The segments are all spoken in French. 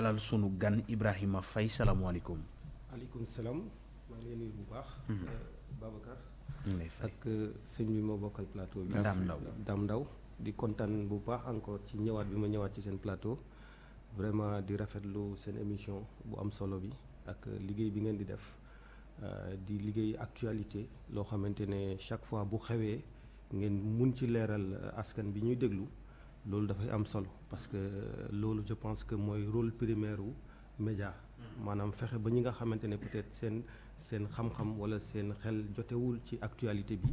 dalal sunu gan Ibrahima Faye salaamaaleykum. aleykum salaam maa ngi lay nuyu bu baax. Babacar. ñu lay fay ak sëñ bi ma bokkal plateau bi. Dame Ndaw Dame Ndaw di kontaan bu baax encore ci ñëwaat bi ma ñëwaat ci seen plateau vraiment di rafetlu seen émission bu am solo bi ak liggéey bi ngeen di def di liggéey actualité loo xamante ne chaque fois bu xewee ngeen mun ci leeral askan bi ñuy déglu loolu dafay am solo parce que loolu je pense que mooy rôle primaire wu média. Maanaam fexe ba ñi nga xamante ne peut-être seen seen xam-xam walla seen xel jotewul ci actualité bi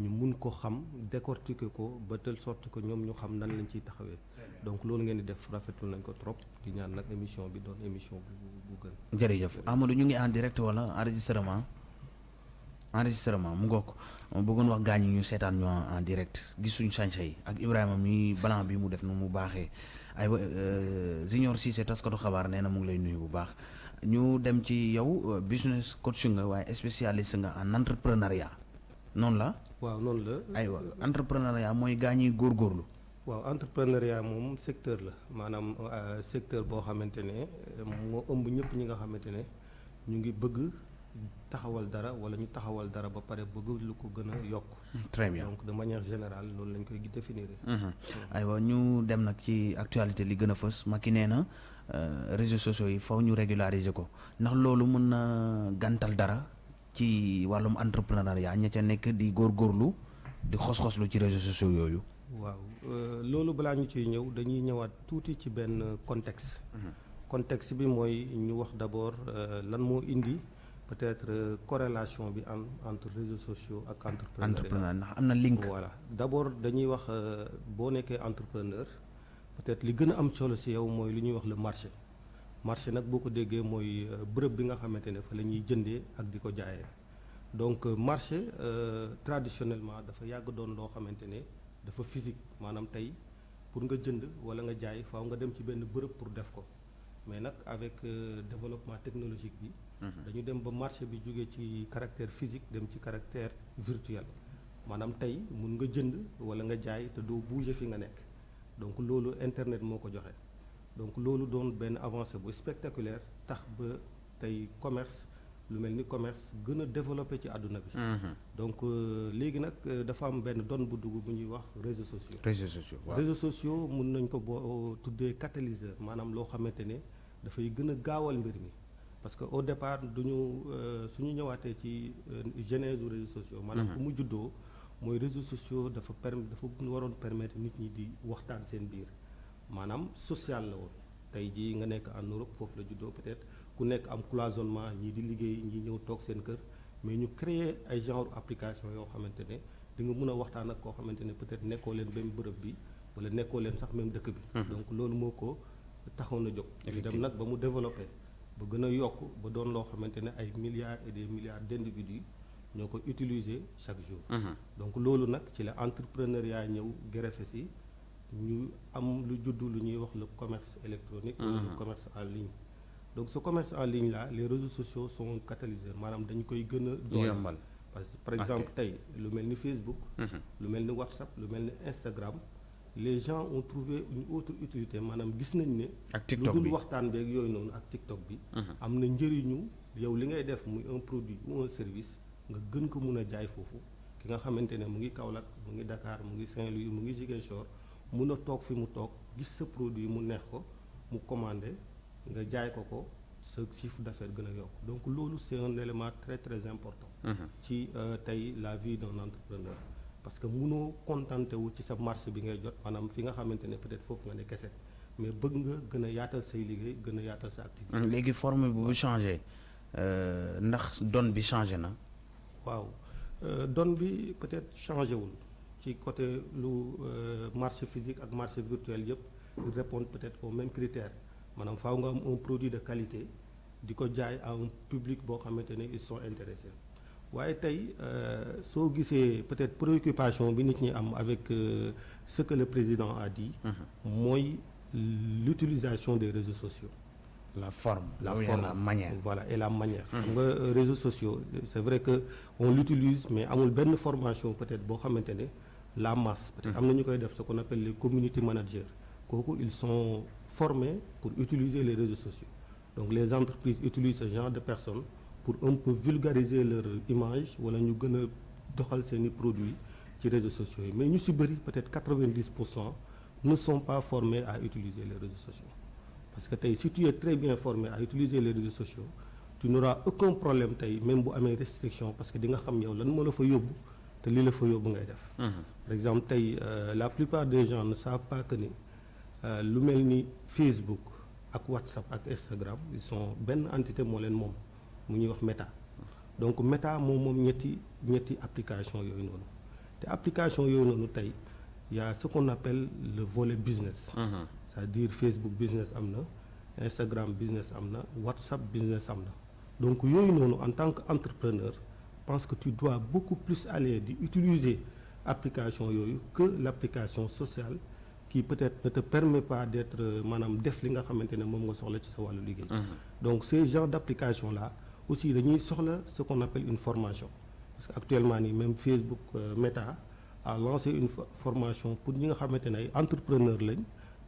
ñu mun ko xam décortiquer ko ba telle sorte que ñoom ñu xam nan lañ ciy taxawee. Donc loolu ngeen di def rafetlu nañ ko trop. Di ñaan nag émission bi doon émission bu bu gën. jërëjëf. Amadou ñu ngi en direct wala enregistrement? Enregistrement mu ngoog ma bëggoon wax gaañ ñu seetaan ñu en direct. Gis suñu sañse yi ak Ibrahima mi blanc bi mu def nu mu baaxee. Ay Junior Cissé taskatu xabaar nee na mu ngi lay nuyu bu baax. Ñu dem ci yow business coach nga waaye spécialiste nga en entrepreneuriat. Noonu la. waaw noonu la. aywa entrepreneuriat mooy gaa ñi góorgóorlu. waaw entrepreneuriat moom secteur la. Maanaam secteur boo xamante ne moo ëmb ñëpp ñi nga xamante ne ñu ngi bëgg taxawal dara wala ñu taxawal dara ba pare bëgg lu ko gën a yokk. très bien donc de manière générale loolu lañ koy définir. aywa ñu dem nag ci actualité li gën a fës Macky nee na réseaux sociaux yi faw ñu régulariser ko ndax loolu mën na gàntal dara. ci wàllum entrepreneuriat ña ca nekk di góorgóorlu di xos-xoslu ci réseaux sociaux yooyu. waaw loolu balaa ñu ciy ñëw dañuy ñëwaat tuuti ci benn contexte. contexte bi mooy ñu wax d'abord lan moo indi peut-être corrélation bi am entre réseaux sociaux ak entrepreneur ndax am na link. voilà. D'abord dañuy wax boo nekkee entrepreneur peut-être li gën a am solo ci yow mooy lu ñuy wax le marché. marché nag boo ko déggee mooy bërëb bi nga xamante ne fa la ñuy jëndee ak di ko jaayee. Donc marché traditionnellement dafa yàgg doon loo xamante ne dafa physique. Maanaam tey pour nga jënd wala nga jaay faaw nga dem ci benn bërëb pour def ko. Mais nag avec développement technologique bi dañu dem ba marché bi jógee ci caractère physique dem ci caractère virtuel. Maanaam tey mun nga jënd wala nga jaay te doo bouger fi nga nekk. Donc loolu internet moo ko joxe. Donc loolu doon benn avancée bu spectaculaire tax ba tey commerce lu mel ni commerce gën a développé ci àdduna bi. donc léegi nag dafa am benn don bu dugg bu ñuy wax réseaux sociaux. réseaux sociaux waaw. Réseaux sociaux mun nañ ko boo tuddee catalyseur. Maanaam loo xamante ne dafay gën a gaawal mbir mi parce que au départ duñu suñu ñëwaatee ci genèse u réseaux sociaux. maanaam fu mu juddoo mooy réseaux sociaux dafa perm dafa waroon permettre nit ñi di waxtaan seen biir. maanaam social la woon tey jii nga nekk en Europe foofu la juddoo peut-être ku nekk am cloisonnement ñii di liggéey ñii ñëw toog seen kër mais ñu créer ay genre application yoo xamante ne di nga mën a waxtaan ak koo xamante ne peut-être nekkoo leen même bërëb bi wala nekkoo leen sax même dëkk bi. donc loolu moo ko taxoon a jóg. dem nag ba mu développé ba gën a yokk ba doon loo xamante ne ay milliards et des milliards d'individus ñoo ko utiliser chaque jour. donc loolu nag ci la entrepreneuriat ñëw greffé si. ñu am lu judd lu ñuy wax le commerce électronique ou le commerce en ligne. Donc ce commerce en ligne là les réseaux sociaux sont catalyseurs maanaam dañ koy gën a dooleel. Parce que par exemple tey lu mel ni Facebook lu mel ni WhatsApp lu mel ni Instagram les gens ont trouvé une autre utilité. Maanaam gis nañ ne ak TikTok lu bi. dul waxtaan beeg yooyu noonu ak TikTok bi am na njëriñu yow li ngay def muy un produit ou un service nga gën ko mun a jaay foofu. Ki nga xamante ne mu ngi Kaolack mu ngi Dakar mu ngi Saint-Louis mu ngi Ziguinchor mun a toog fi mu toog gis sa produit mu neex ko mu commandé nga jaay ko ko sa chiffre d'affaires gën a yokk. Donc loolu c'est un élément très très important ci tey la vie d'un entrepreneur parce que munoo contenté wu ci sa marché bi ngay jot maanaam fi nga xamante ne peut-être foofu nga ne kese. Mais bëgg nga gën a yaatal say liggéey gën a yaatal sa activité. Léegi forme bi bu changé ndax donne bi changé na? Waaw donne bi peut-être changé wul ci côté lu marché physique ak marché virtuel yëpp répondent peut-être aux mêmes critères. Maanaam faaw nga am un produit de qualité di ko jaay à un public boo xamante ne ils sont intéressés waaye tey soo gisee peut-être préoccupation bi nit ñi am avec ce que le président a dit mooy l'utilisation des réseaux sociaux. La forme la oui, forme. la manière. Voilà et la manière. Xam nga réseaux sociaux c'est vrai que on l'utilise mais amul benn formation peut-être boo xamante ne la masse. Peut-être am na ñu koy def ce qu'on appelle les community managers. Kooku ils sont formés pour utiliser les réseaux sociaux. Donc les entreprises utilisent ce genre de personnes pour un peu vulgariser leur image wala ñu gën a doxal seeni produits ci réseaux sociaux yi. Mais ñu ci bëri peut-être 90 pour cent ne sont pas formés à utiliser les réseaux sociaux. Parce que tey si tu es très bien formé à utiliser les réseaux sociaux tu n'auras aucun problème tey même bu amee restriction parce que di nga xam yow lan moo la fa yóbbu te li la fa yóbbu ngay def. Par exemple tey euh, la plupart des gens ne savent pas que ni euh, lu mel ni Facebook ak WhatsApp ak Instagram ils sont benn entité moo leen moom mu ñuy wax Meta. Donc Meta moom moom ñetti ñetti application yooyu noonu. Te application yooyu noonu tey y a ce qu'on appelle le volet business. C'est-à-dire Facebook business am na Instagram business am na WhatsApp business am na. Donc yooyu noonu en tant qu'entrepreneur je pense que tu dois beaucoup plus aller di utiliser application yooyu que l'application sociale qui peut-être ne te permet pas d'être maanaam def li nga xamante ne moom nga soxla ci sa wàllu liggéey. Donc ces genres d'application là aussi dañuy soxla ce qu'on appelle une formation. Parce que actuellement nii même Facebook euh, Meta a lancé une fo- formation pour ñi nga xamante ne ay entrepreneur lañ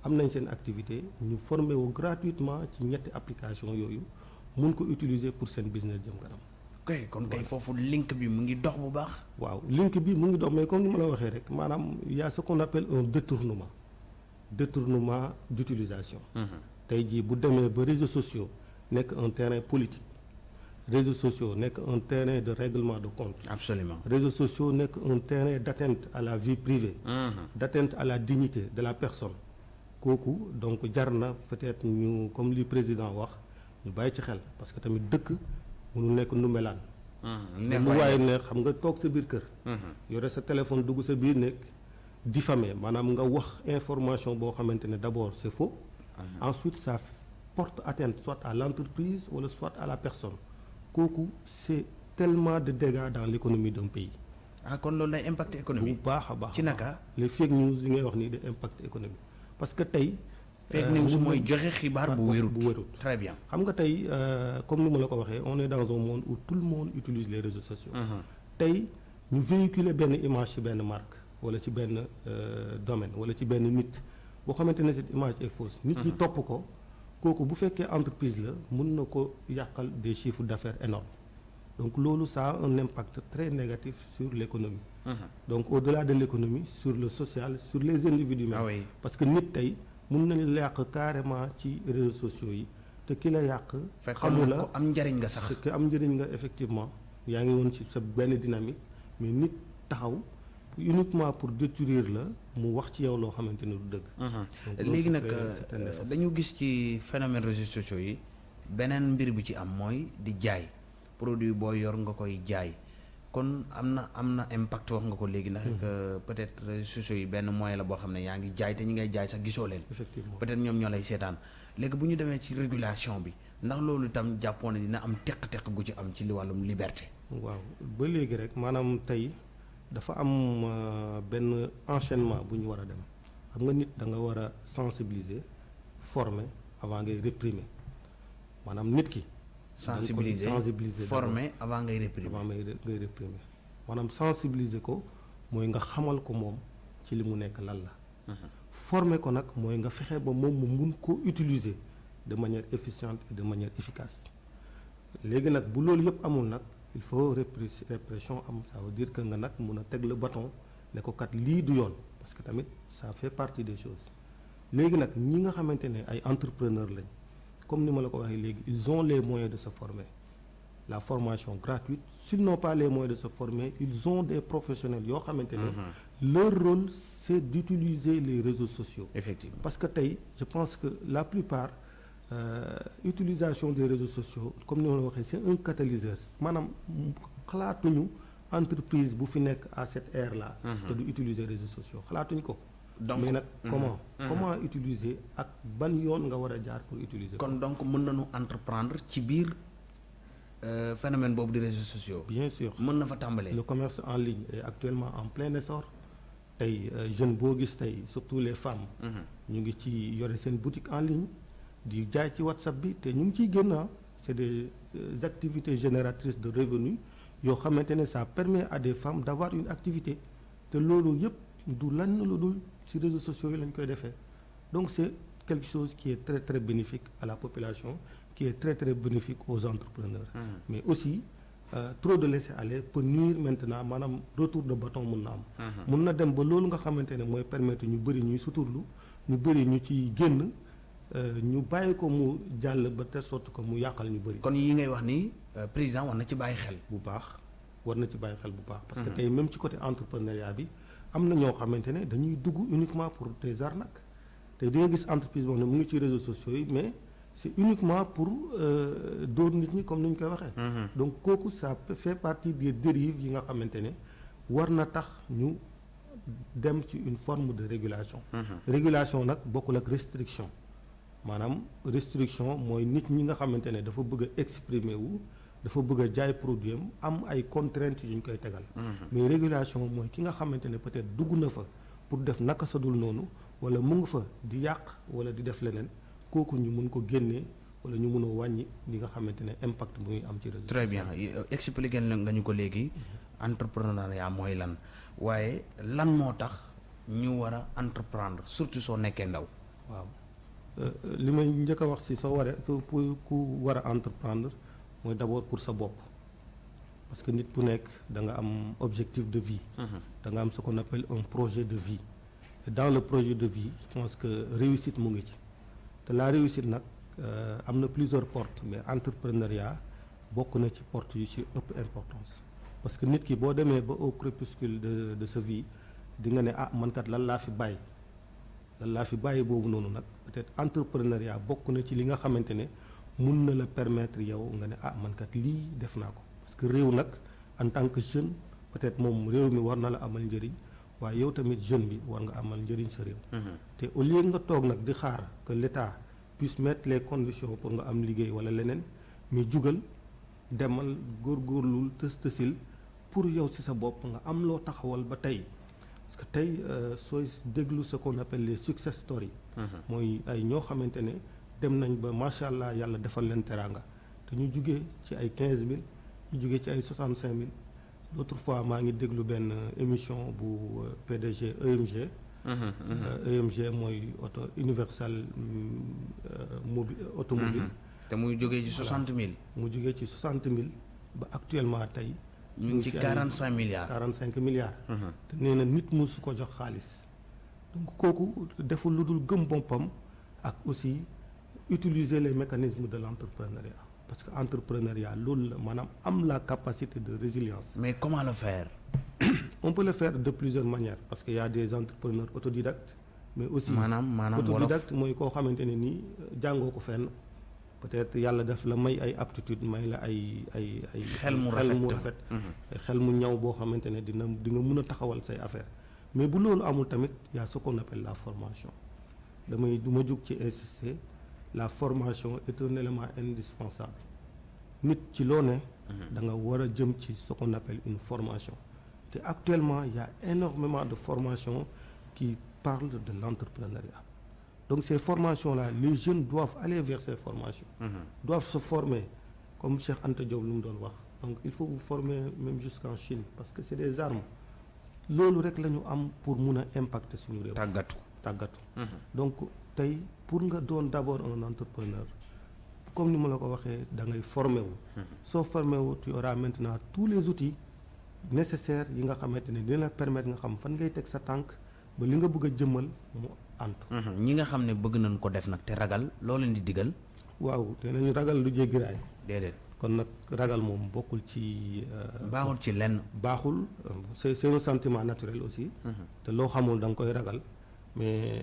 am nañ seen activité ñu former wu gratuitement ci ñetti application yooyu mun ko utiliser pour seen business jëm kanam. Kay kon kay foofu link bi mu ngi dox bu baax. Waaw link bi mu ngi dox mais comme ni ma la waxee rek maanaam y a ce qu'on appelle un détournement. Détournement d'utilisation. Tey jii bu demee ba réseaux sociaux nekk un terrain politique réseaux sociaux nekk un terrain de règlement de compte. Absolument. Réseaux sociaux nekk un terrain d'atteinte à la vie privée. D'atteinte à la dignité de la personne. Kooku donc jar na peut-être ñu comme li président wax ñu bàyyi ci xel parce que tamit dëkk mënu nekk nu melaan ne lu waaye ne xam nga toog sa biir kër. Yore sa téléphone dugg sa biir nekk diffamer maanaam nga wax information boo xamante ne d'abord c'est faux. Ensuite ça porte atteinte soit à l'entreprise wala soit à la personne kooku c'est tellement de dégâts dans l'économie d'un pays. Ah kon loolu day impact bu économique baax a baax ci naka? les fake news yi ngay wax nii de impact économique parce que tey fake euh, news mun mooy joxe xibaar bu wérut. bu wérut. Très bien. Xam nga tey euh, comme ni ma la ko waxee on est dans un monde où tout le monde utilise les réseaux sociaux. Tey ñu véhiculer benn image ci benn marque wala ci benn euh, domaine wala ci benn nit boo xamante ne cette image est fausse nit ñi topp ko kooku bu fekkee entreprise la mun na ko yàqal des chiffres d'affaires énormes. Donc loolu ça a un impact très négatif sur l'économie. Donc au-delà de l'économie sur le social sur les individus même. Ah oui. Parce que nit tey mun nañu la yàq carrément ci réseaux sociaux yi. Te ki la yàq xamu na la ko am njariñ nga sax. Te ki am njëriñ nga effectivement. Yaa ngi woon ci sa benn dynamique mais nit taxaw uniquement pour détruire la mu wax ci yow loo xamante ne du dëgg. Loolu léegi nag euh, dañu gis ci phénomène réseaux sociaux yi beneen mbir bi ci am mooy di jaay. Produit boo yor nga koy jaay. Kon am na am na impact wax nga ko léegi ndax que peut-être réseaux sociaux yi benn moyen la boo xam ne yaa ngi jaay te ñi ngay jaay sax gisoo leen. Effectivement. Peut-être ñoom ñoo lay seetaan. Léegi bu ñu demee ci régulation bi ndax loolu itam jàppoon ne dina am teq-teq gu ci am ci li wàllum liberté. Waaw ba léegi rek maanaam tey dafa am euh, benn enchaînement bu ñu war a dem. Xam nga nit da nga war a sensibiliser former avant ngay réprimer. Maanaam nit ki. Sensibiliser sensibiliser former avant ngay réprimer. avant ngay réprimer. Maanaam sensibiliser ko mooy nga xamal ko moom ci li mu nekk lan la. Former ko nag mooy nga fexe ba moom mu mun ko utiliser de manière efficiente et de manière efficace. Léegi nag bu loolu yëpp amul nag il faut répres- répression am. Ça veut dire que nga nag mun a teg le bâton ne ko kat lii du yoon parce que tamit ça fait partie des choses. Léegi nag ñi nga xamante ne ay entrepreneurs lañ comme ni ma la ko waxee léegi ils ont les moyens de se former. La formation gratuite s'ils n'ont pas les moyens de se former ils ont des professionnels yoo xamante ne leur rôle c'est d'utiliser les réseaux sociaux. Effectivement. Parce que tey je pense que la plupart euh, utilisation des réseaux sociaux comme ni ma la waxee c'est un catalyseur. Maanaam xalaatuñu entreprise bu fi nekk à cette ère là te du utiliser réseaux sociaux. Ko. Donc, mais nag comment? Comment utiliser ak ban yoon nga war a jaar pour utiliser ko? kon donc mën nañu entreprendre ci biir euh, phénomène boobu di réseaux sociaux. Bien sûr. Mën na fa tàmbalee. Le commerce en ligne est actuellement en plein essor. Tey euh, jeune boo gis tey surtout les femmes. Ñu ngi ci yore seen boutique en ligne di jaay ci WhatsApp bi te ñu ngi ciy génn ah c'est des euh, activités génératrices de revenus yoo xamante ne ça permet à des femmes d'avoir une activité. Te loolu yëpp du lan lu dul ci réseaux sociaux yi lañ koy defee. Donc c'est quelque chose qui est très très bénéfique à la population qui est très très bénéfique aux entrepreneurs. Mais aussi euh, trop de laisser aller peut nuire maintenant maanaam retour de bâton mun na am. Mun na dem ba loolu nga xamante ne mooy permettre ñu bëri ñuy suturlu ñu bëri ñu ci génn ñu bàyyi ko mu jàll ba telle sorte que mu yàqal ñu bëri. Kon yi ngay wax ni euh, président war na ci bàyyi xel. Bu baax war na ci bàyyi xel bu baax. Parce que tey même ci côté entrepreneuriat bi am na ñoo xamante ne dañuy dugg uniquement pour des arnaques. Tey di nga gis entreprise boo xam ne mu ngi ci réseaux sociaux yi mais c'est uniquement pour euh, dóor nit ñi comme ni ñu koy waxee. Donc kooku ça fait partie des dérives yi nga xamante ne war na tax ñu dem ci une forme de régulation. Régulation nag bokkul ak restriction maanaam restriction mooy nit ñi nga xamante ne dafa bëgg a exprimer wu dafa bëgg a jaay produit am am ay contraintes yu ñu koy tegal. Mais régulation mooy ki nga xamante ne peut-être dugg na fa pour def naka sa dul noonu wala mu ngi fa di yàq wala di def leneen kooku ñu mun ko génnee wala ñu mun a wàññi li nga xamante ne impact bu muy am ci réseau très bien. expliqué nga ñu ko léegi. Entrepreneuriat mooy lan. Waaye lan moo tax ñu war a entreprendre surtout soo nekkee ndaw? Waaw li may njëkk a wax si soo waree ku ku war a entreprendre mooy d'abord pour sa bopp. Parce que nit bu nekk da nga am objectif de vie. Da nga am ce qu'on appelle un projet de vie. Et dans le projet de vie je pense que réussite mu ngi ci. Te la réussite nag am na plusieurs portes mais entrepreneuriat bokk na ci porte yu ci ëpp importance. Parce que nit ki boo demee ba au crépuscule de de sa vie di nga ne ah man kat lan laa fi bàyyi? Lan laa fi bàyyi boobu noonu nag peut-être entrepreneuriat bokk na ci li nga xamante ne mun na la permettre yow nga ne ah man kat lii def naa ko parce que réew nag en tant que jeune peut-être moom réew mi war na la amal njëriñ waaye yow tamit jeune bi war nga amal njëriñ sa réew. te au lieu nga toog nag di xaar que l'État puisse mettre les conditions pour nga am liggéey wala leneen mais jugal demal góorgóorlul tës tësil pour yow ci sa bopp nga am loo taxawal ba tey. Parce que tey sooy déglu ce qu'on appelle les success stories. Mooy ay ñoo xamante ne dem nañ ba macha allah yàlla defal leen teraanga. Te ñu jugee ci ay quinze mille ñu jugee ci ay soixante cinq mille. L'autre fois maa ngi déglu benn émission bu PDG EMG EMG mooy auto universal mobi automobile. Te muy jógee ci soixante mille. Mu jugee ci soixante mille ba actuellement tey ñu ngi ci quarante cinq milliards. quarante cinq milliards te nee na nit musu ko jox xaalis. Donc kooku deful lu dul gëm boppam ak aussi utiliser les mécanismes de l'entrepreneuriat. Parce que entrepreneuriat loolu la maanaam am la capacité de résilience. Mais comment le faire? On peut le faire de plusieurs manières. Parce que y a des entrepreneurs autodidactes mais aussi maanaam autodidacte mooy koo xamante ne nii jàngoo ko fenn peut-être yàlla la may ay aptitude may la ay ay ay xel mu rafet mu rafet. Xel mu ñaw boo xamante ne dina di nga mën a taxawal say affaire. Mais bu loolu amul tamit y a ce qu'on appelle la formation. Damay du ma jug ci insister la formation est un élément indispensable. Nit ci loo ne da nga war a jëm ci ce qu'on appelle une formation. Te actuellement il y a énormément de formations qui parlent de l'entrepreneuriat donc ces formations-là les jeunes doivent aller vers ces formations. Doivent se former comme Cheikh Anta Diop doon wax. Donc il faut vous former même jusqu'en Chine parce que c'est des armes. Loolu rek la ñu am pour mun a impacter suñu réew. Tàggatu. Tàggatu. Donc tey pour nga doon d'abord un entrepreneur comme ni ma la ko waxee da ngay former wu. Soo former wu tu auras maintenant tous les outils nécessaires yi nga xamante ne dina la permettre nga xam fan ngay teg sa tànk ba li nga bëgg a jëmmal mu antu. Ñi nga xam ne bëgg nañ ko def nag te ragal loo leen di digal? Waaw te nañu ragal lu jéggi raay déedéet. Kon nag ragal moom bokkul ci baaxul ci lenn. baaxul. C'est c'est un sentiment naturel aussi. Te loo xamul da nga koy ragal. Mais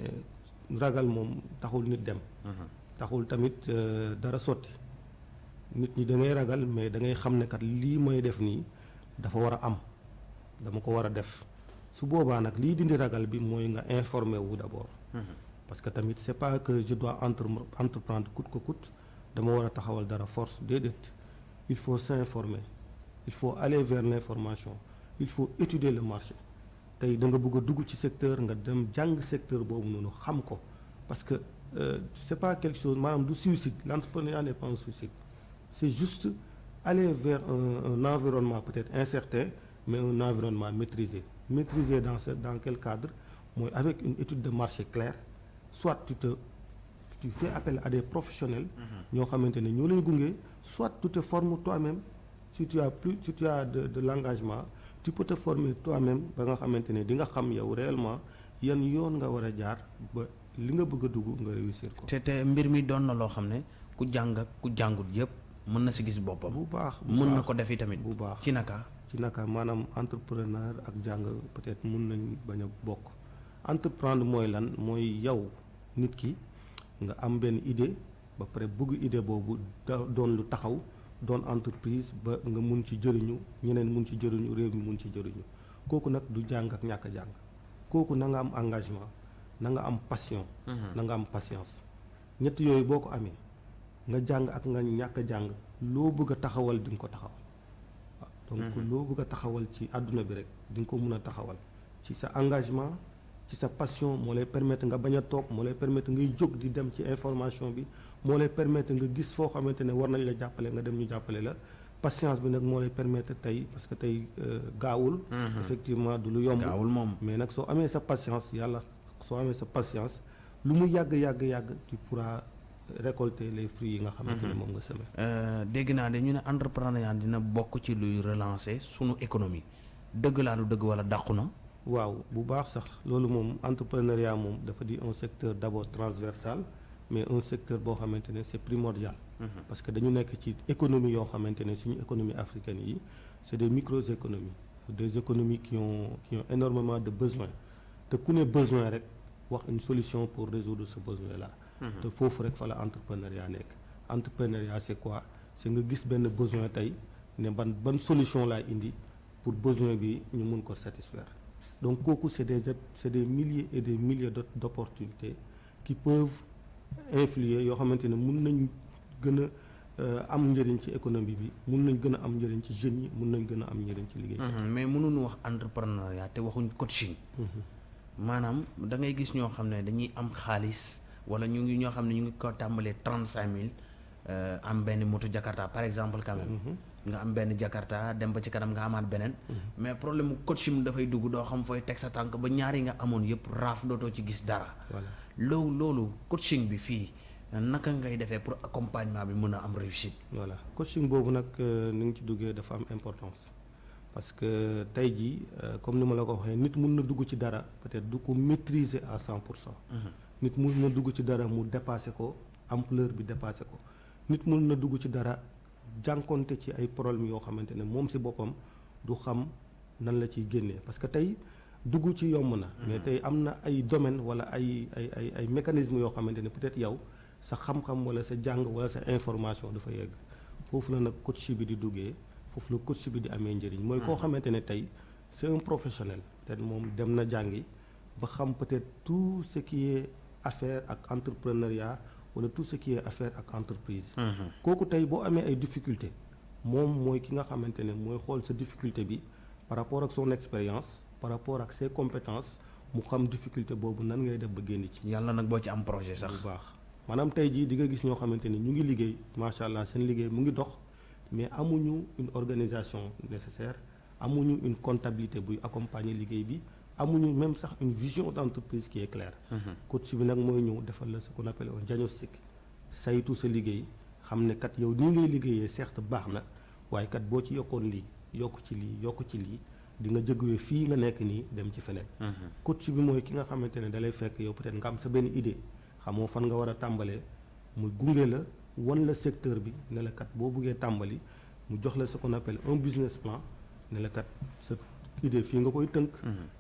ragal moom taxul nit dem. Taxul tamit dara sotti. Nit ñi da ngay ragal mais da ngay xam ne kat lii may def nii dafa war a am. Dama ko war a def. Su boobaa nag lii dindi ragal bi mooy nga informer wu d'abord parce que tamit c'est pas que je dois entre entreprendre coûte que coûte dama war a taxawal dara force déedéet. Il faut s'informer. Il faut aller vers l'information. Il faut étudier le marché. Tey da nga bëgg secteur nga dem secteur boobu xam parce que euh, c'est pas quelque chose maanaam du suicide. L'entrepreneuriat n'est pas un suicide. C'est juste aller vers un, environnement peut-être incertain mais un environnement maîtrisé. Maîtrisé dans quel cadre? Mooy avec une étude de marché claire soit tu te tu fais appel à des professionnels ñoo xamante ne ñoo gunge soit tu te formes toi-même. Si tu as plus si tu as de de l'engagement tu peux te former toi-même ba nga xamante ne di nga xam yow réellement yan yoon nga war a jaar ba li nga bëgg a dugg nga réussir ko. Te te mbir mi doon na loo xam ne ku jàng ak ku jàngut yëpp mën na si gis boppam. Bu baax mën na ko tamit. bu baax. Ci naka? Ci naka maanaam entrepreneur ak jàng peut-être mun nañ bañ a bokk entreprendre mooy lan mooy yow nit ki nga am benn idée ba pare bëgg idée boobu doon lu taxaw doon entreprise ba nga mun ci jëriñu ñeneen mun ci jëriñu réew mi mun ci jëriñu. Kooku nag du jàng ak ñàkk jàng. Kooku na nga am engagement na nga am passion na nga am patience. Ñett yooyu boo ko amee nga jàng ak nga ñàkk a jàng loo bëgg a taxawal di nga ko taxawal. Waaw donc loo bëgg a taxawal ci àdduna bi rek di nga ko mun a taxawal. Ci sa engagement ci sa passion moo lay permettre nga bañ a toog moo lay permettre ngay jóg di dem ci information bi moo lay permettre nga gis foo xamante ne war nañ la jàppale nga dem ñu jàppale la. Patience bi nag moo lay permettre tey parce que tey euh, gaawul. Effectivement du lu yomb. Gaawul moom. Mais nag soo amee sa patience yàlla soo amee sa patience lu mu tu pourras récolter les fruits yi nga xamante ne moom nga semé. Euh, dégg naa de ñu ne entrepreneuriat dina bokk ci luy relancer sunu économie. Dëgg laa du dëgg wala dàqu na waaw bu baax sax. Loolu moom entrepreneuriat moom dafa di un secteur d'abord transversal mais un secteur boo xamante ne c'est primordial. Parce que dañu nekk ci économie yoo xamante ne suñu économie africaine yi c'est des micro-économies des économies qui ont qui ont énormément de besoins. Te ku ne besoin rek wax une solution pour résoudre ce besoin là te foofu rek fa la entrepreneuriat nekk. Entrepreneuriat c'est quoi? C'est nga gis benn besoin tey ne ban ban solution laa indi pour besoin bi ñu mun ko satisfaire donc c'est des des milliers et des milliers d'op- d'opportunités qui peuvent influer euh, am njëriñ ci économie bi mun nañ gën a am njëriñ ci jeunes yi mun nañ gën a am njëriñ ci liggéey Mhm, mais mënuñu wax entrepreneuriat te waxuñ coaching. Maanaam da ngay gis ñoo xam ne dañuy am xaalis wala ñu ngi ñoo xam ne ñu ngi ko tàmbalee trente cinq mille am benn moto Jakarta par exemple quand même nga am benn Jakarta dem ba ci kanam nga amaat beneen. Mais problème mu coaching dafay dugg doo xam fooy teg sa tànk ba ñaari nga amoon yëpp raaf dootoo ci gis dara. Loolu loolu coaching bi fii naka ngay defee pour accompagnement bi mën a am réussite? Voilà. Coaching boobu nag euh, ni nga ci duggee dafa am importance. Parce que tey jii euh, comme ni ma la ko waxee nit mun na dugg ci dara peut-être du ko maîtriser à cent pour cent. Nit mun na dugg ci dara mu dépasser ko ampleur bi dépasser ko. Nit mun na dugg ci dara jànkonte ci ay problèmes yoo xamante ne moom si boppam du xam nan la ciy génnee parce que tey dugg ci yomb na. Mais tey am na ay domaine wala ay ay ay ay mécanismes yoo xamante ne peut-être yow sa xam-xam wala sa jàng wala sa information dafa yegg. foofu la nag coach bi di duggee foofu la coach bi di amee njëriñ. mooy koo xamante ne tey c'est un professionnel. peut-être moom dem na jàngi ba xam peut-être tout ce qui est affaire ak entrepreneuriat wala tout ce qui est affaire ak entreprise. Kooku tey boo amee ay difficultés moom mooy ki nga xamante ne mooy xool sa difficulté bi par rapport ak son expérience par rapport ak ses compétences mu xam difficulté boobu nan ngay def ba génn ci. Yàlla nag boo ci am projet bu sax baax. Maanaam tey jii di nga gis ñoo xamante ni ñu ngi liggéey macha allah seen liggéey mu ngi dox mais amuñu une organisation nécessaire amuñu une comptabilité buy accompagner liggéey bi amuñu même sax une vision d'entreprise qui est claire. Coach bi nag mooy ñëw defal la ce qu'on appelle un diagnostic. Saytu sa liggéey xam ne kat yow nii ngay liggéeyee certes baax na waaye kat boo ci yokkoon lii yokk ci lii yokk ci lii di nga jógee fii nga nekk nii dem ci feneen. Coach bi mooy ki nga xamante ne dalay fekk yow peut-être nga am sa benn idée xamoo fan nga war a tàmbalee mu gunge la wan la secteur bi ne la kat boo buggee tàmbali mu jox la ce qu'on appelle un business plan ne la kat sa idée fii nga koy tënk.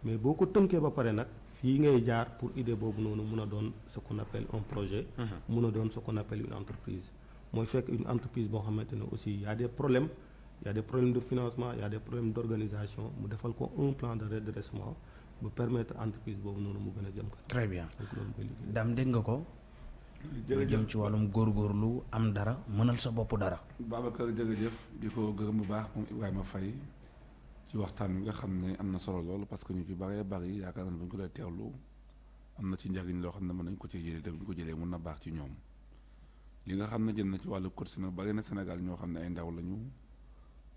Mais boo ko tënkee ba pare nag fii ngay jaar pour idée boobu noonu mun a doon ce qu'on appelle un projet. Mun a doon ce qu'on appelle une entreprise. Mooy fekk une entreprise boo xamante ne aussi y a des problèmes y a des problèmes de financement y a des problèmes d'organisation mu defal ko un plan de redressement ba permettre entreprise boobu noonu mu gën a jëm kanam. Très bien. Daam dégg nga ko? Lu jëm ci wàllum góorgóorlu am dara mënal sa bopp dara. Babacar jërëjëf. Di ko gërëm bu baax moom Ibrahima Faye ci waxtaan nga xam ne am na solo loolu parce que ñu ci bëree bëri yaakaar naa ne bu ñu ko dee teewlu am na ci njariñ loo xam ne mën nañ ko te bu ñu ko jëlee mun na baax ci ñoom. Li nga xam ne jëm na ci wàllu course nag bari na Sénégal ñoo xam ne ay ndaw lañu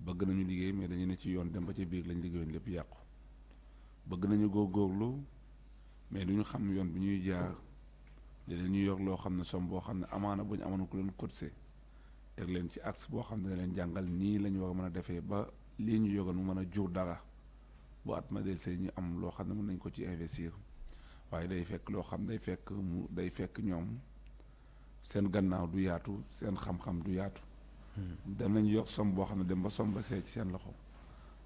bëgg nañu liggéey mais dañu ne ci yoon dem ba ci biir lañ liggéeyoon lépp yàqu. Bëgg nañu góorgóorlu mais duñu xam yoon bi ñuy jaar. Léeg-léeg ñu yor loo xam ne somme boo xam ne amaana bu ñu amoon ku leen cotisé teg leen ci axe boo xam ne dina leen jàngal nii la ñu war a mën a defee ba lii ñu yogoon mu mën a jur dara bu at ma del see ñu am loo xam ne mën nañ ko ci investir waaye day fekk loo xam day fekk mu day fekk ñoom seen gannaaw du yaatu seen xam-xam du yaatu. Danañ yokk som boo xam ne dem ba som ba see ci seen loxo.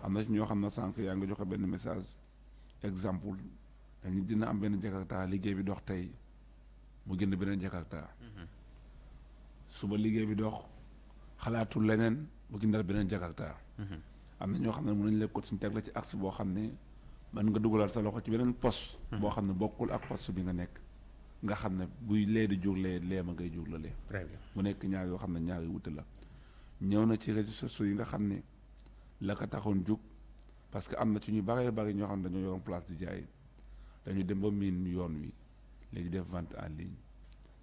Am na ci ñoo xam ne sànq yaa ngi joxe benn message exemple dañu dina am benn jakarta liggéey bi dox tey mu jënd beneen jakarta. Suba liggéey bi dox xalaatul leneen mu jëndal beneen jakarta. Am na ñoo xam ne mën nañ la ko suñ teg la ci axe boo xam ne mën nga dugalal sa loxo ci beneen poste. Boo xam ne bokkul ak poste bi nga nekk. nga xam ne buy lee di jur lee lee ma ngay jur la lee. Très bien. mu nekk ñaar yoo xam ne ñaari wute la. ñëw na ci réseaux sociaux yi nga xam ne la ko taxoon jug parce que am na ci ñu baree bari ñoo xam ne dañoo yoroon place di jaay. dañu dem ba miin yoon wi. léegi def vente en ligne.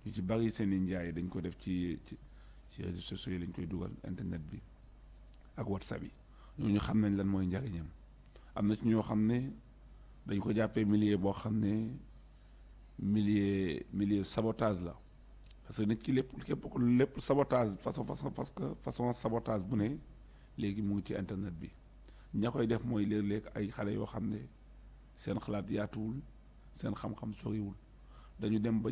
ñu ci bari seen i njaay dañ ko def ci ci ci réseaux sociaux yi lañ koy dugal internet bi ak whatsapp yi ñooñu xam nañ lan mooy njariñam am ci ñoo dañ ko parce que nit ki sabotage façon façon parce que façon sabotage bu ne léegi mu ngi ci internet bi. Ña def mooy léeg-léeg ay xale yoo xam seen xalaat yaatuwul seen xam-xam soriwul. Dañu dem ba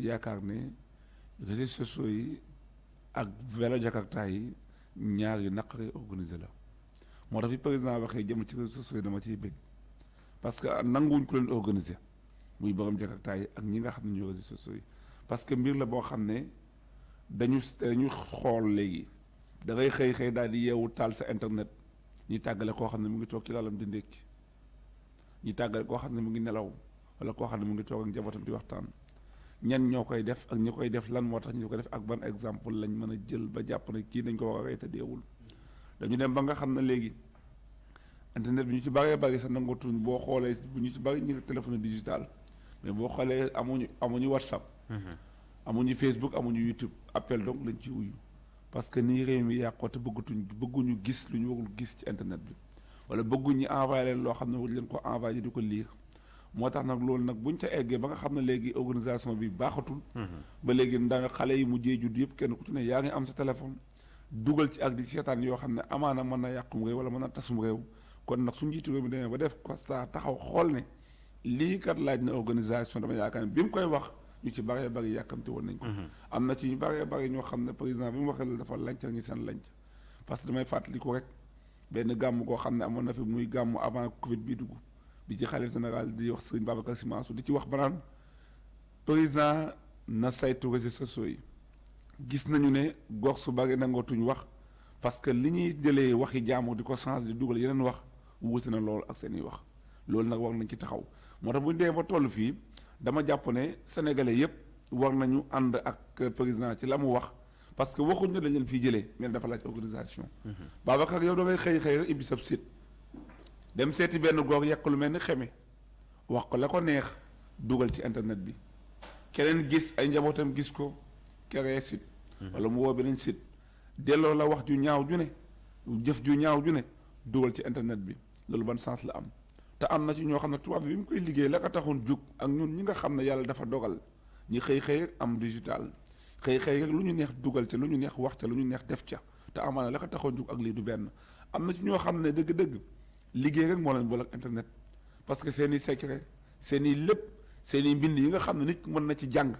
réseaux sociaux yi ak vélo jakarta yi ñaar yu la moo tax fi président waxee jëm ci réseaux sociaux dama ciy bëgg parce que nanguwuñ ko leen organisé muy borom jakartaay ak ñi nga xam ne ñoo réseaux sociaux yi parce que mbir la boo xam ne dañu dañu xool léegi da ngay xëy xëy daal di yeewu taal sa internet ñi tàggale koo xam ne mu ngi toog ci lalam di ndékki ñi tàggale koo xam ne mu ngi nelaw wala koo xam ne mu ngi toog ak njabootam di waxtaan ñan ñoo koy def ak ñi koy def lan moo tax ñu ko def ak ban exemple lañ mën a jël ba jàpp ne kii nañ ko war a rey te dañu dem ba nga xam ne léegi internet bi ñu ci bëree bëri sa nangatuñ boo xoolee bu ñu ci bëri ñu téléphone digital. Mais boo xoolee amuñu amuñu whatsapp. Amuñu facebook amuñu youtube. Appel donc lañ ci wuyu. Parce que nii réew mi yàqoo te bëggatuñ bëgguñu gis lu ñu warul gis ci internet bi. Wala bëgguñu envoyé leen loo xam ne war leen ko envoyé di ko lire. Moo tax nag loolu nag buñ ca eggee ba nga xam ne léegi organisation bi baaxatul. Ba léegi nda xale yi mujjee judd yëpp kenn ku ci ne yaa ngi am sa téléphone dugal ci ak di seetaan yoo xam ne amaana mën na yàqum réew wala mën na tasum réew. kon nag su njiitu réew mi demee ba def constat taxaw xool ne lii kat laaj na organisation dama yaakaar ne bi mu koy wax ñu ci bëree bëri yàkkamte woon nañ ko. Am na ci ñu bëree bëri ñoo xam ne président bi mu waxee la dafa lanc ñi seen lanc parce que damay fàttali ko rek benn gàmm koo xam ne amoon na fi muy gàmm avant covid bi dugg bi ci xalif général di wax sëriñ Babacar Sy Mansour di ci wax banaan président na saytu réseaux sociaux yi gis ne gox su nangootuñ wax parce que li ñuy jëlee waxi jaamu di ko changer di dugal yeneen wax wuute na loolu ak seen i wax. loolu nag war nañ ci taxaw moo ba dama jàpp ne sénégalais yépp war nañu ànd ak président ci la wax parce que waxuñ ne dañ leen jëlee mais dafa laaj organisation. Babacar yow da ngay xëy xëy rek sab site dem seeti benn gox lu wax la neex site. wala mu woo beneen site. Delloo la wax ju ñaaw ju ne jëf ju ñaaw ju ne dugal ci internet bi. Loolu ban sens la am. te am na ci ñoo xam ne tubaab bi bi mu koy liggéey la ko taxoon jug ak ñun ñi nga xam ne yàlla dafa dogal ñi xëy rek am digital. Xëy xëy rek lu ñu neex dugal ca lu ñu neex wax ca lu ñu neex def ca. Te amaana la ko taxoon jug ak lii du benn. Am na ci ñoo xam ne dëgg-dëgg liggéey rek moo leen boole ak internet. Parce que seen i secret seen i lépp seen i mbind yi nga xam ne nit mën na ci jàng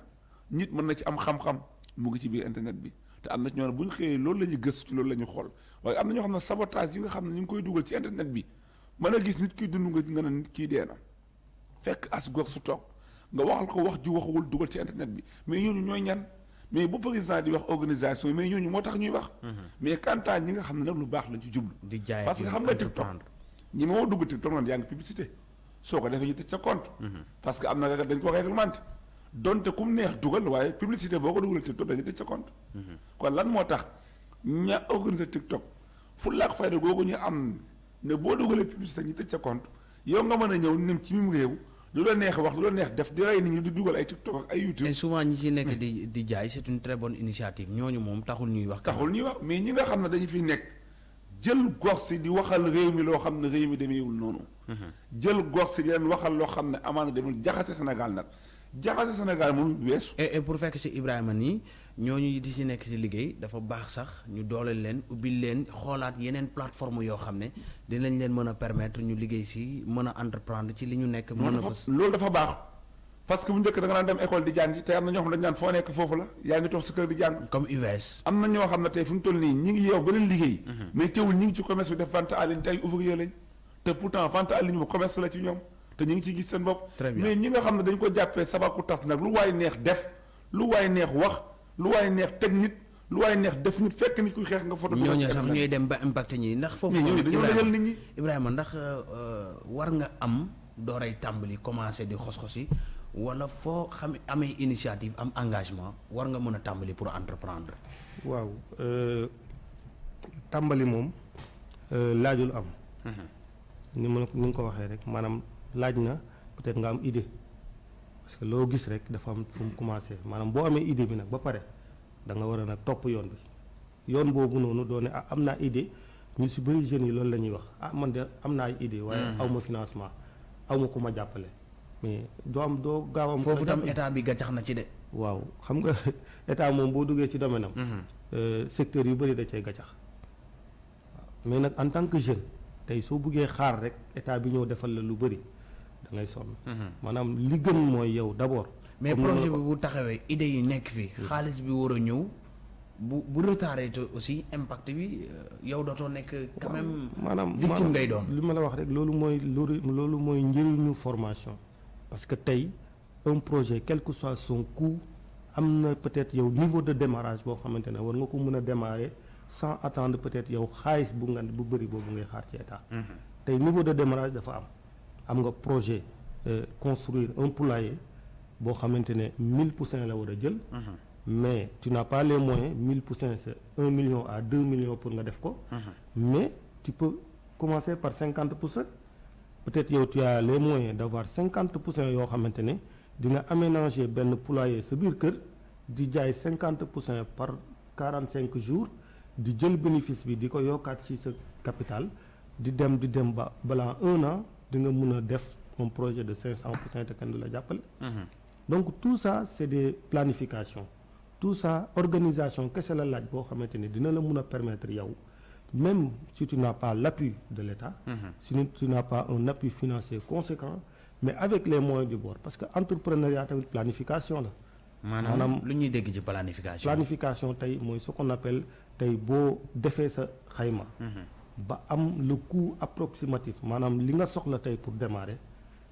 nit mën na ci am xam-xam mu ngi ci biir internet bi te am na ci ñoo ñu xëyee loolu la ñuy gëstu ci loolu la ñuy xool waaye am na ñoo xam ne sabotage yi nga xam ne ñu ngi koy dugal ci internet bi mën a gis nit kiy dund nga nga ne nit kii dee na fekk as gor su toog nga waxal ko wax ju waxawul dugal ci internet bi mais ñooñu ñooy ñan mais bu président di wax organisation mais ñooñu moo tax ñuy wax. mais kantaan ñi nga xam ne nag lu baax lañ ci jublu. parce que xam nga TikTok ñi moo dugg TikTok noonu yaa ngi publicité soo ko defee ñu tëj sa compte. parce que am na dañ ko réglementé donte kum neex dugal waaye publicité boo ko dugalee TikTok tëj sa compte. kon lan moo tax ña organiser TikTok fu laak fayda googu ñu am. ne boo dugalee publicité ñu tëj sa compte yow nga mën a ñëw nem ci mim réew lu la neex wax lu la neex def di rey nit ñi di dugal ay TikTok ak ay YouTube. et souvent ñi ci nekk di di jaay c'est une très bonne initiative ñooñu moom taxul ñuy wax. taxul ñuy wax mais ñi nga xam ne dañu fi nekk jël gox si di waxal réew mi loo xam ne réew mi demeewul noonu. jël gox si di leen waxal loo xam ne amaana demul jaxase Sénégal nag jaxase Sénégal moom weesu. Et et pour fekk si Ibrahima nii ñooñu di si nekk si liggéey dafa baax sax ñu dooleel leen ubbil leen xoolaat yeneen plateforme yoo xam ne dinañ leen mën a permettre ñu liggéey si mën a entreprendre ci li ñu nekk. mën a loolu fa dafa loolu dafa baax. Parce que bu njëkk da nga dem école di jàngi te am na ñoo xam ne dañu naan foo nekk foofu la yaa ngi toog sa kër di jàng. Comme UVS. am na ñoo xam ne tey fu ñu toll nii ñi ngi yeew beneen liggéey. Mais teewul ñi ngi ci commerce bi def vente en ligne te ay ouvrier lañ. Te pourtant vente en ligne bu commerce la ci ñoom te ñu ngi ciy gis seen bopp. Mais ñi nga xam ne dañ ko jàppee sabaku tas nag lu waay neex def lu waay neex wax lu waay neex teg nit lu waay neex def nit fekk nit kuy xeex nga photo ñooñu ci sax ñooy dem ba impacté ñi ndax foofu. ñooñu dañoo Ibrahima- lajal nit ñi. Ibrahima ndax euh, war nga am dooray tàmbali commencé di xos-xosi wala foo xam amee initiative am engagement war nga mën a tàmbali pour entreprendre. waaw euh, tàmbali moom euh, laajul am. Ni ma la ko ni nga ko waxee rek maanaam laaj na peut-être nga am idée. Parce que loo gis rek dafa am fu mu commencé. Maanaam boo amee idée bi nag ba pare da nga war a nag topp yoon bi. Yoon boobu noonu doo ne ah am naa idée. Ñu si bëri jeunes yi loolu la ñuy wax. Ah man de am naa idée waaye aw ma financement. Aw ma ku ma jàppale. Mais doo am doo gaaw am foofu tam état bi gàccax na ci de. waaw. Xam nga état moom boo duggee ci domaine am. euh, secteur yu bëri da cay gàccax waaw. Mais nag en tant que jeune tey soo buggee xaar rek état bi ñëw defal la lu bëri da ngay sonn. maanaam li gën mooy yow mais la projet bi bu taxawee idée yi nekk fii xaalis bi war a ñëw bu bu retardé aussi impact bi euh, yow dootoo nekk quand même maanaam victime ngay doon. li ma la wax rek loolu mooy loolu loolu mooy njëriñu formation. Parce que tey un projet quel que soit son coût am na peut-être yow niveau de démarrage boo xamante ne war nga ko mën a démarrer sans attendre peut-être yow xaalis bu nga bu bëri boobu ngay xaar ci état. Tey niveau de démarrage dafa am am nga projet euh, construire un poulailler boo xamante ne 1000 poussins la war a jël. Mais tu n'as pas les moyens 1000 poussins c'est 1 million à 2 millions pour nga def ko. Mais tu peux commencer par 50 poussins peut-être yow tu as les moyens d'avoir 50 poussins yoo xamante ne di nga aménager benn poulailler sa biir kër di jaay 50 poussins par 45 jours di jël bénéfice bi di ko yokkaat ci sa capital di dem di dem ba balaa un an di nga mun a def un projet de 500 poussins te kenn du la jàppale. Donc tout ça c'est des planifications. Tout ça organisation kese la laaj boo xamante ni dina la mun a permettre yow même si tu n'as pas l'appui de l'État si tu n'as pas un appui financier conséquent mais avec les moyens du bord. Parce que entrepreneuriat tamit planification la. Maanaam lu ñuy dégg ci planification. planification tey mooy ce qu'on appelle tey boo defee sa xayma ba am le coût approximatif. Maanaam li nga soxla tey pour démarrer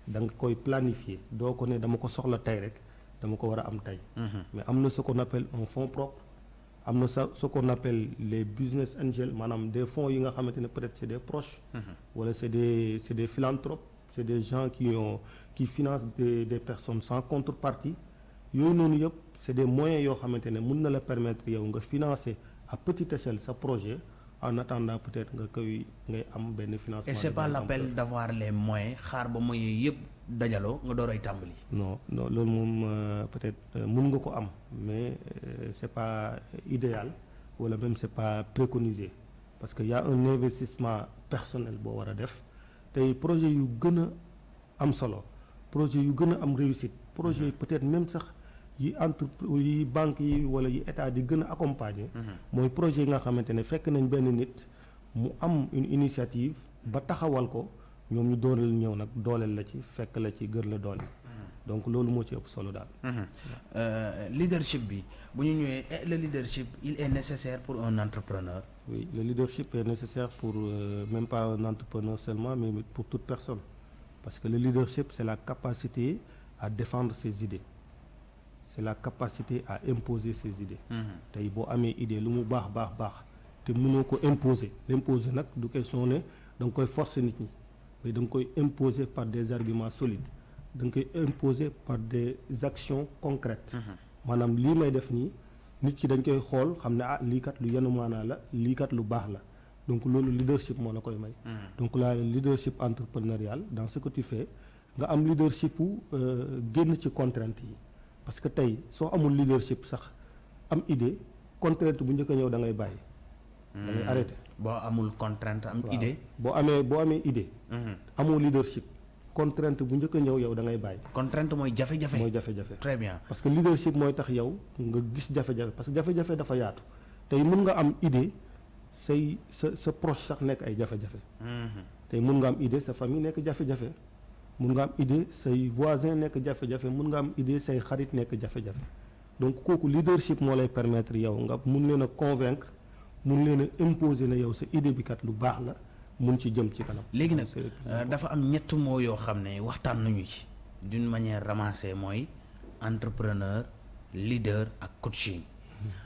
da nga koy planifier. Doo ko ne dama ko soxla tey rek dama ko war a am tey. Mais am na ce qu'on appelle un fonds propre am na sa ce qu'on appelle les business angels maanaam des fonds yi nga xamante ne peut-être c'est des proches. Wala c'est des c'est des philanthropes c'est des gens qui ont qui financent des des personnes sans contrepartie. Yooyu noonu yëpp c'est des moyens yoo xamante ne mun na la permettre yow nga financer à petite échelle sa projet en attendant peut-être nga koy ngay am benn financement et c'est pas l'appel d'avoir les moyens xaar ba moyens yëpp dajaloo nga door ay tàmbali. Non non loolu moom euh, peut-être euh, mun nga ko am mais euh, c'est pas idéal wala même c'est pas préconisé. Parce que y a un investissement personnel boo war a def. Tey projet yu gën a am solo projet yu gën a am réussite projet yi peut-être même sax yi entre yi banques yi wala yi état di gën a accompagner. Mooy projet yi nga xamante ne fekk nañ benn nit mu am une initiative ba taxawal ko ñoom ñu dooleel ñëw nag dooleel la ci fekk la ci gër la doole. Donc loolu moo ci ëpp solo daal. Euh, leadership bi bu ñu ñëwee eh, le leadership il est nécessaire pour un entrepreneur? Oui le leadership est nécessaire pour euh, même pas un entrepreneur seulement mais pour toute personne. Parce que le leadership c'est la capacité à défendre ses idées c'est la capacité à imposer ses idées. Tey boo amee idée lu mu baax baax baax te mënoo ko imposer. L'imposer nag du question ne da nga koy forcer nit ñi mais da nga koy imposer par des arguments solides. Da nga koy imposer par des actions concrètes. Maanaam lii may def nii nit ki dañ koy xool xam ne ah lii kat lu yenu maanaa la lii kat lu baax la. Donc loolu leadership moo la koy may. Donc la leadership entrepreneurial dans ce que tu fais nga am leadership u euh, génn ci contraintes yi parce que tey soo amul leadership sax am idée contrainte bu njëkk a ñëw da ngay bàyyi. Da ngay arrêté boo amul contrainte am idée? Boo amee boo amee idée amoo leadership contrainte bu njëkk a ñëw yow da ngay bàyyi. Contrainte mooy jafe-jafe. Mooy jafe-jafe. Très bien. Parce que leadership mooy tax yow nga gis jafe-jafe parce que jafe-jafe dafa yaatu. Tey mun nga am idée say sa sa proche sax nekk ay jafe-jafe. Tey mun nga am idée sa famille nekk jafe-jafe mun nga am idée say voisin nekk jafe-jafe mun nga am idée say xarit nekk jafe-jafe. Donc kooku leadership moo lay permettre yow nga mun leen a convaincre mun leen a imposer ne yow sa idée bi kat lu baax la mun ci jëm ci kanam. léegi nag C'est le plus euh, dafa am ñett moo yoo xam ne waxtaan nañu ci. D'une manière ramassée mooy entrepreneur leader ak coaching.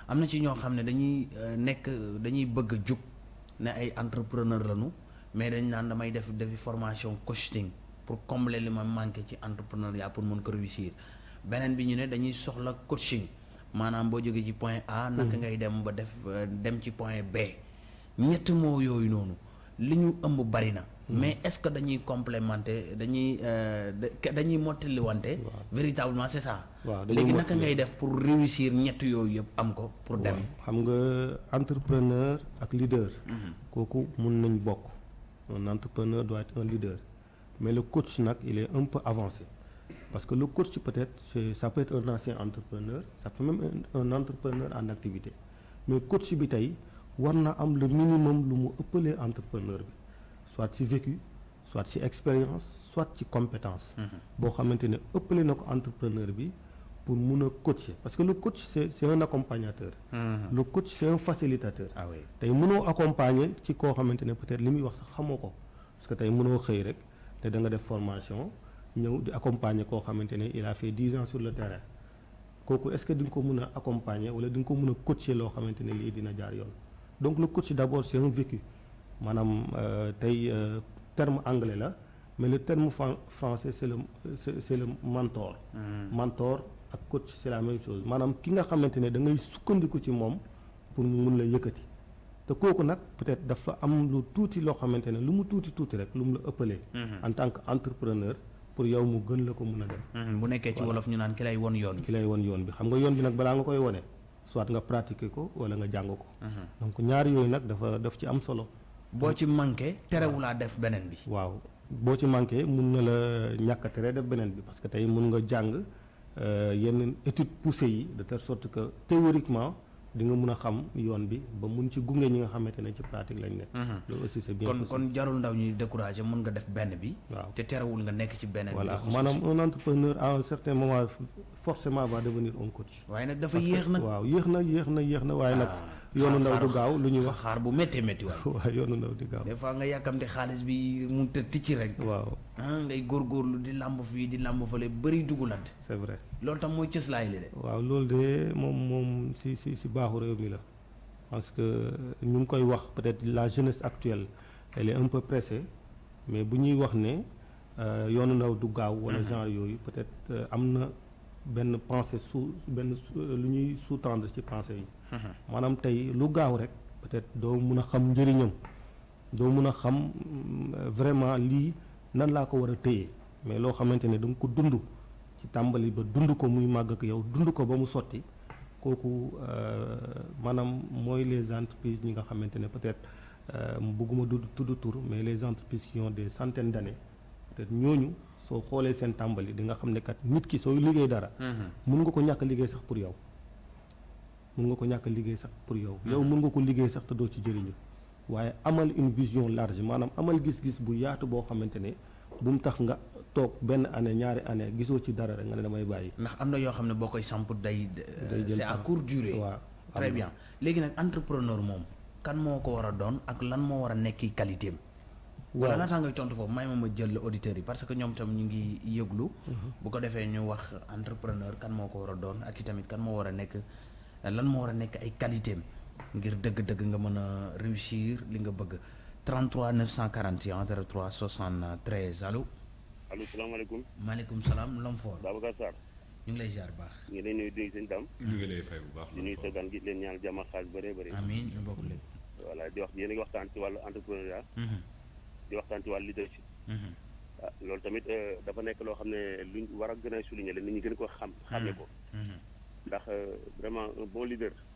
Am na ci ñoo xam ne dañuy euh, nekk dañuy bëgg a jug ne ay entrepreneur lañu mais dañ naan damay def defi formation coaching pour combler li ma manqué ci entrepreneuriat pour mën ko réussir. Beneen bi ñu ne dañuy soxla coaching. Maanaam boo jógee ci point A naka ngay dem ba def dem ci point B. Ñett moo yooyu noonu li ñu ëmb bari na. Mais est-ce que dañuy complémenter dañuy euh, da- dañuy mottaliwante? Véritablement c'est ça. Léegi naka mottali. ngay def pour réussir ñett yooyu yëpp am ko pour dem? Xam nga entrepreneur ak leader. kooku mun nañ bokk. un entrepreneur doit être un leader mais le coach il est un peu avancé. Parce que le coach peut-être ça peut être un ancien entrepreneur ça peut même un, un entrepreneur en activité. Mais coach bi tey war na am le minimum lu mu ëppalee entrepreneur bi. Soit ci vécu soit ci expérience soit ci compétence. ne ëppale na ko entrepreneur pour a coacher. Parce que le coach c'est un accompagnateur. le coach c'est un facilitateur. ah oui. Accompagner ne peut-être parce que xëy rek te da nga def formation ñëw di accompagner koo xamante ne il a fait dix ans sur le terrain. Kooku est-ce que di nga ko mën a accompagner wala di nga ko mën a coacher loo xamante ne lii dina jaar yoon? Donc le coach d'abord c'est un vécu. Maanaam euh, tey euh, terme anglais la mais le terme fran- français c'est le c'est, c'est le mentor. Mentor ak coach c'est la même chose. Maanaam ki nga xamante ne da ngay sukkandiku ci moom pour mu mun la yëkkati te kooku nag peut-être dafa am lu tuuti loo xamante ne lu mu tuuti tuuti rek lu mu la ëppalee. en tant que entrepreneur pour yow mu gën la ko mun a dem. Mhm, bu nekkee ci wolof ñu naan ki lay won yoon ki lay won yoon bi xam nga yoon bi nag balaa nga koy wone soit nga pratiquer ko wala nga jàng ko. donc ñaari yooyu nag dafa daf ci am solo. boo ci manqué terewulaa def beneen bi waaw boo ci manqué mun na la ñàkk a tere def beneen bi parce que tey mun nga jàng euh, yenn études poussées yi de telle sorte que théoriquement di nga mun a xam yoon bi ba mun ci gunge ñi nga xamante ne ci pratique lañ nekk. loolu aussi c'est bien kon kon jarul ndaw ñuy décourager mën nga def benn bi waaw. te terewul nga nekk ci beneen bi. Voilà. Maanaam un entrepreneur à un certain moment forcément va devenir un coach. waaye nag dafa yéex nag. waaw yéex na yéex na yéex na waaye nag Ah, yoonu xaar- ndaw du xaar- gaaw lu ñuy wax. xaar bu méttee métti waay. Waaw yoonu ndaw di gaaw. Des fois nga yàkkamte xaalis bi mu te ticci rek. Waaw. Ah ngay góorgóorlu di làmb fii di làmb fële bëri dugulante c'est vrai. Loolu tam mooy cëslaay li de. Waaw loolu de moom moom si si si baaxu réew mi la. Parce que ñu ngi koy wax peut-être la jeunesse actuelle elle est un peu pressée mais bu ñuy wax ne euh, yoonu ndaw du gaaw wala genre yooyu peut-être euh, am na benn pensée sous benn sous- lu ñuy sous-tendre ci pensée yi maanaam tey lu gaaw rek peut-être doo mun a xam njëriñam doo mun a xam mm, vraiment lii nan laa ko war a téye. Mais loo xamante ne da nga ko dund ci tàmbali ba dund ko muy màgg ak yow dund ko ba mu sotti kooku euh, maanaam mooy les entreprises ñi nga xamante ne peut-être euh, bëgguma du tudd tur mais les entreprises qui ont des centaines d'années peut-être ñooñu soo xoolee seen tàmbali di nga xam ne kat nit ki sooy liggéey dara mun nga ko ñàkk liggéey sax pour yow mun nga ko ñàkk liggéey sax pour yow. Yow mun nga ko liggéey sax te doo ci jëriñu. Waaye amal une vision large maanaam amal gis-gis bu yaatu boo xamante ne bu mu tax nga toog benn année ñaari année gisoo ci dara rek nga ne damay bàyyi. Ndax am na yoo xam ne boo koy samp day Day c'est à courte durée. Waaw très bien. Léegi nag entrepreneur moom kan moo ko war a doon ak lan moo war a nekki qualité am? Wala waaw laataa ngay tontu foofu may ma ma jël auditeurs yi parce que ñoom tam ñu ngi yëglu. Bu ko defee ñu wax entrepreneur kan moo ko war a doon ak i tamit kan moo war a nekk lan moo war a nekk ay qualité am ngir dëgg-dëgg nga mën a réussir li nga bëgg. 33 941 03 73 allo allo salaamaaleykum. Maaleykum salaam Lomfor Babacar Sarr. Ñu ngi lay ziar baax. Ñu ngi lay nuyu di seen dam ñu ngi lay fay bu baax. di nuyu sa gan gi leen ñaanal jàmm ak xaalis bëree bëri amiin ñu bokk lépp. Voilà di wax yéen a ngi waxtaan ci wàllu entrepreneuriat. Mhm, di waxtaan ci wàllu leadership. Mhm, ah loolu tamit euh, dafa nekk loo xam ne luñ war a gën a souligner la nit ñi gën ko xam xamee ko. Mhm. ndax euh, vraiment :fra un :fra bon :fra leader :en